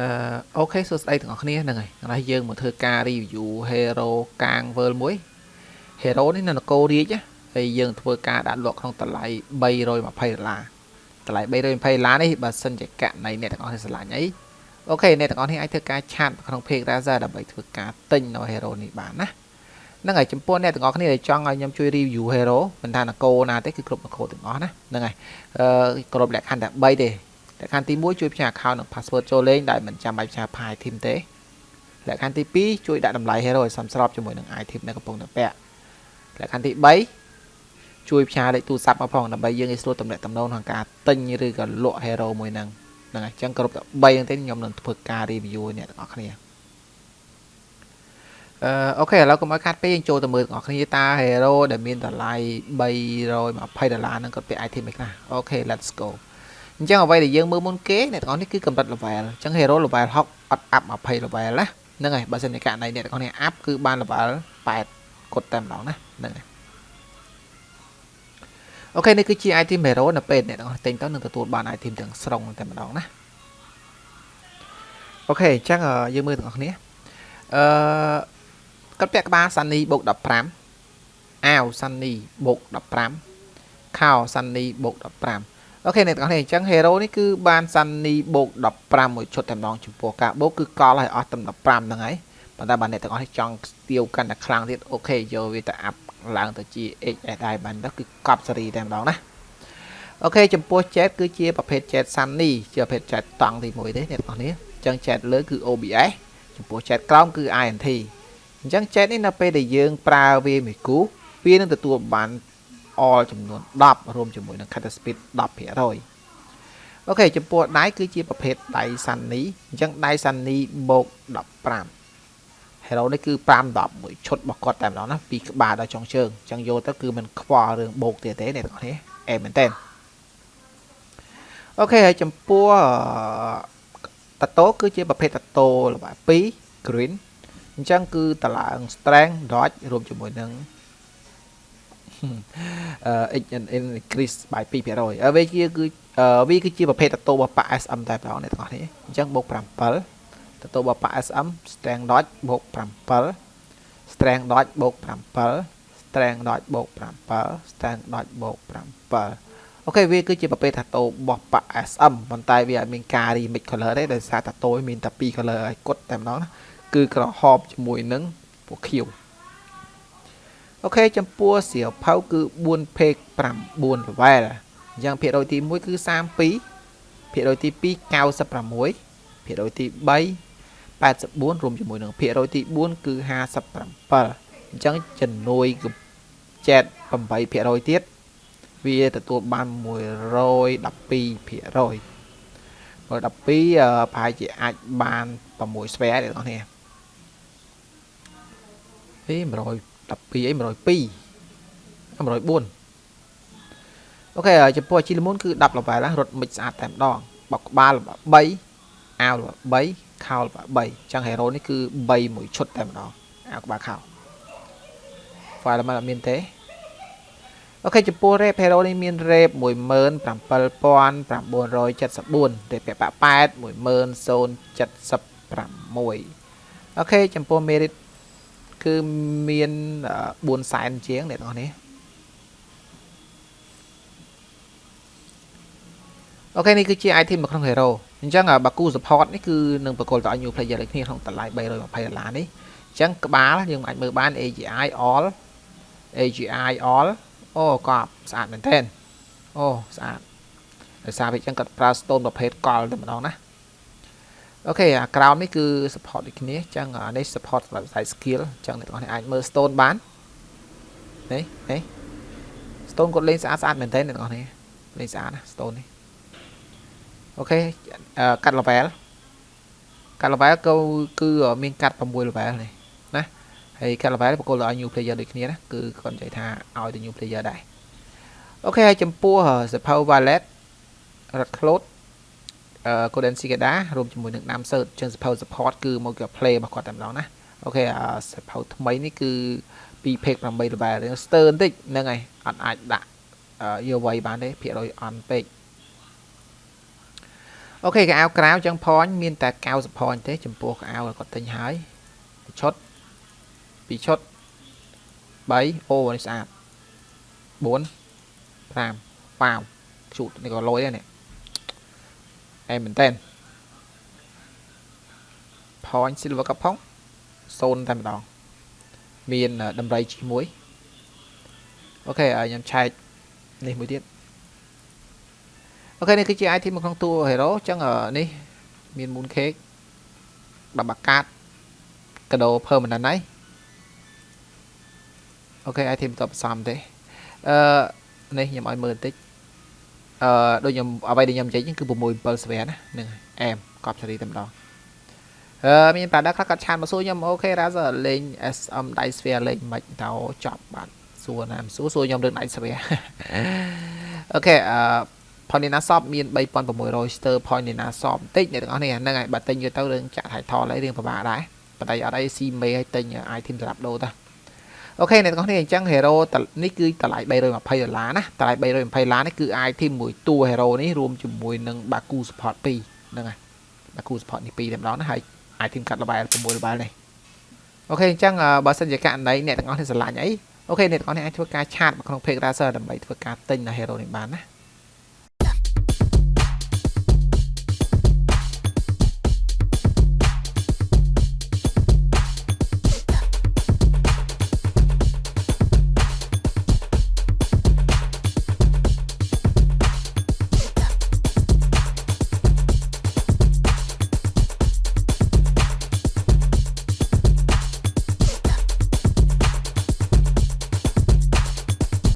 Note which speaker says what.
Speaker 1: អឺ okay សួស្តីទាំងអស់គ្នាហ្នឹងហើយឥឡូវយើងមកធ្វើការ review hero ក្នុង world មួយ hero នេះនៅនគររាជហើយយើងធ្វើការដាក់លក់ក្នុងតម្លៃ320ដុល្លារតម្លៃ320ដុល្លារនេះបើសិនជាករណីអ្នកទាំងអស់គ្នាស្រឡាញ់អី okay អ្នកទាំងអស់គ្នាអាចធ្វើការឆាតក្នុង page Razer ដើម្បីធ្វើការទិញនៅ hero នេះបានណាហ្នឹងហើយចំពោះអ្នកទាំងអស់គ្នាដែលចង់ឲ្យខ្ញុំជួយ review hero មិនថានគរណាទេគឺគ្រប់នគរទាំងអស់ណាហ្នឹងហើយអឺគ្រប់លក្ខខណ្ឌតែ3ទេ លក្ខខណ្ឌទី1ជួយផ្ញើ account និង password ចូលលេងដែលមិនចាំបាច់ផ្ញើ file item ទេលក្ខខណ្ឌទី2ជួយដាក់តម្លៃ hero ឲ្យសមស្របជាមួយនឹង item ដែលកំពុងតែពាក់លក្ខខណ្ឌទី3ជួយផ្ញើលេខទូរស័ព្ទមកផងដើម្បីយើងឲ្យស្រួលតំណាក់តំណងក្នុងការទិញឬក៏លក់ hero មួយហ្នឹងហ្នឹងហើយអញ្ចឹងគ្រប់តែ3ហ្នឹងទេខ្ញុំនឹងធ្វើការ review អ្នកទាំងអស់គ្នាអឺអូខេឥឡូវកុំឲ្យខាត់ពេកយើងចូលទៅមើលទាំងអស់គ្នាតា hero ដែលមានតម្លៃ320ដុល្លារហ្នឹងគាត់ពាក់ item អីខ្លះ okay let's go អញ្ចឹងអ្វីដែលយើងមើលមុនគេអ្នកទាំងអស់នេះគឺកម្រិត level អញ្ចឹង hero level 60អត់ up 20 level ណាហ្នឹងហើយបើសិនជាករណីអ្នកទាំងអស់នេះ up គឺបាន level 8គាត់តែម្ដងណាហ្នឹងហើយ okay នេះគឺជា item hero នៅពេលអ្នកទាំងអស់ទិញទៅនឹងទទួលបាន item ទាំងស្រុងតែម្ដងណា okay អញ្ចឹងយើងមើលទាំងអស់គ្នាអឺគាត់ពាក់ក្បាល Sunny បូក15អាវ Sunny បូក15ខោ Sunny បូក15 អូខេអ្នកទាំងអស់នេះអញ្ចឹង hero នេះគឺបាន Sunny បូក15មួយឈុតតែម្ដងចំពោះការបូកគឺកលឲ្យអស់តែ15ហ្នឹងហើយប៉ុន្តែបើអ្នកទាំងអស់នេះចង់ស្ទាវកាន់តែខ្លាំងទៀតអូខេយកវាទៅអាប់ឡើងទៅជា HSI បានទៅគឺកប់សេរីតែម្ដងណាអូខេចំពោះ chat គឺជាប្រភេទ chat Sunny ជាប្រភេទ chat តង់ទី1ទេអ្នកទាំងអស់នេះអញ្ចឹង chat លើគឺ OBS ចំពោះ chat ក្រោមគឺ INT អញ្ចឹង chat នេះនៅពេលដែលយើងប្រើវាមួយគូវានឹងទទួលបាន all ចំនួន10រួមជាមួយនឹង cutter speed 10%អូខេចំពោះដៃគឺជាប្រភេទដៃ Sunny អញ្ចឹងដៃ Sunny បូក15 Hero នេះគឺ5 10មួយឈុតរបស់គាត់តែម្ដងណាពីក្បាលដល់ចុងជើងអញ្ចឹងយកទៅគឺมันខ្វល់រឿងបូកទៀតទេអ្នកទាំងនេះអេមែនតើអូខេហើយចំពោះតាតូគឺជាប្រភេទតាតូល្បែ2 green អញ្ចឹងគឺតឡើង strength dodge រួមជាមួយនឹង x increase by 2%វាជាគឺវាគឺជាប្រភេទតតោរបស់ប៉ា SM តែម្ដងអ្នកទាំងអស់នេះអញ្ចឹងបូក7តតោរបស់ប៉ា SM strength dot បូក7 strength dot បូក7 strength dot បូក7 strength dot បូក7អូខេវាគឺជាប្រភេទតាតូរបស់ប៉ា SM ប៉ុន្តែវាអត់មានការ remix color ទេដោយសារតាតូមានតែ2 color ឲ្យគត់តែម្ដងណាគឺក្រហមជាមួយនឹងពណ៌ខៀវ អូខេចំពោះសៀវភៅគឺ4 page 9 level អញ្ចឹងភាគរយទី1គឺ32ភាគរយទី2 96ភាគរយទី3 84រួមជាមួយនឹងភាគរយទី4គឺ57អញ្ចឹងជំនួយចែក8%ទៀតវាទទួលបាន112%ភាគរយ112ប្រហែលជាអាចបាន6ស្វែទេបងប្អូនហេ100 12អី102 104អូខេចំពោះជីលមុនគឺ10លបែលរត់មិចស្អាតតែម្ដងបោកក្បាល3អាវ3ខោ3អញ្ចឹងហេរ៉ូនេះគឺ3មួយឈុតតែម្ដងអាវក្បាលខោ file មិនអត់មានទេអូខេចំពោះ rep hero នេះមាន rep 17974 rep ពាក់8 10076អូខេចំពោះ merit គឺមាន4សែនជាងអ្នកទាំងអស់នេះអូខេនេះគឺជា item នៅក្នុង hero អញ្ចឹងបាគូ support នេះគឺនឹងបកគលទៅឲ្យ new player ដូចគ្នាក្នុងតម្លៃ320ដុល្លារនេះអញ្ចឹងក្បាលយើងអាចមើលបាន AGI all AGI all អូកប់ស្អាតមែនទែនអូស្អាតដោយសារវាអញ្ចឹងគាត់ប្រើ stone ប្រភេទកលតែម្ដងណា អូខេអាក្រោមនេះគឺ support ដូចគ្នាអញ្ចឹងនេះ support សម្រាប់ខ្សែ skill អញ្ចឹងអ្នកទាំងអស់នេះអាចមើល stone បាននេះនេះ stone គាត់លេងស្អាតស្អាតមែនទែនអ្នកទាំងអស់នេះលេងស្អាតណា stone នេះអូខេកាត់ level កាត់ level គឺគឺមានកាត់6 level នេះណាហើយកាត់ level បកគលឲ្យ new player ដូចគ្នាណាគឺគាត់និយាយថាឲ្យទៅ new player ដែរអូខេហើយចំពោះ Super Violet Red Cloud Golden Cicada រួមជាមួយនឹង Dam Search ចឹង support support គឺមកគេ play របស់គាត់តែម្ដងណាអូខេ support ថ្មីនេះគឺ2 page 8 level រឿង stir បន្តិចហ្នឹងហើយអត់អាចដាក់យកໄວបានទេភាគរយអន់ពេកអូខេកៅអៅក្រៅចឹង point មានតែ90 point ទេ ចំពោះកៅអៅគាត់ទិញហើយឈុត2ឈុត3អូនេះស្អាត4 5ប៉ាវជូតនេះក៏លុយដែរនេះ អែមែនតើ point silver កផង0តែម្ដងមានដំរីជាមួយអូខេខ្ញុំឆែកនេះមួយទៀតអូខេនេះគឺជា item នៅក្នុងតួ hero អញ្ចឹងនេះមាន moon cake បាបាកាតកដោ permanent ហើយអូខេ item តបសំទេអឺនេះខ្ញុំឲ្យមើលបន្តិច អឺដូចខ្ញុំអ្វីដែលខ្ញុំនិយាយគឺ6 7ស្វែណាហ្នឹងអែមកប់សេរីតែម្ដងអឺមានប្រដាខ្លះគាត់ឆានមកសួរខ្ញុំអូខេរ៉ាសលេង SM Dice Sphere លេងមិនតោចប់បាទសួរណាមសួរសួរខ្ញុំរឿង Dice Sphere អូខេអឺ point នេះណាសອບមាន3600 star point នេះណាសອບបន្តិចអ្នកទាំងអស់នេះហ្នឹងហើយបើទិញយកទៅរឿងចាក់ title ហើយរឿងពិបាកដែរប៉ុន្តែអត់អីស៊ីមេឲ្យទិញ item សម្រាប់ដូរតា Okay អ្នកទាំងអស់នេះអញ្ចឹង hero នេះគឺតម្លៃ320ដុល្លារណាតម្លៃ320ដុល្លារនេះគឺ item មួយតួ hero នេះរួមជាមួយនឹង Baku support 2ហ្នឹងហើយ Baku support នេះ2តែម្ដងណាហើយ item កាត់ល្បែ6ល្បែនេះ okay អញ្ចឹងបើសិនជាករណីអ្នកទាំងអស់នេះស្រឡាញ់អី okay អ្នកទាំងអស់នេះអាចធ្វើការ chat មកក្នុង page Razer ដើម្បីធ្វើការទិញនៅ hero នេះបានណា